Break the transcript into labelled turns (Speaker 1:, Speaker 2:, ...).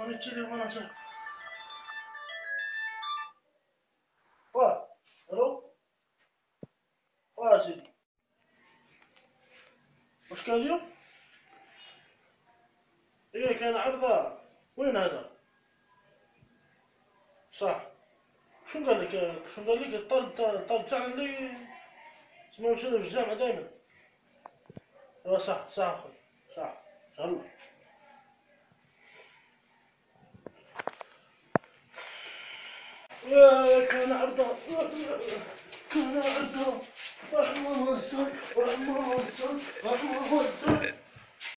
Speaker 1: Bana sen. Var. Alo. Var سيدي. وش كان اليوم؟ إيه كان عرضة وين هذا؟ صح شو قال لك شو قال لك الطالب الطالب تاعنا اللي اسمه في الجامعة دائما ايوا صح صح أخوي صح ان كان عرضه. كان عرضه. احمر واسود احمر واسود احمر واسود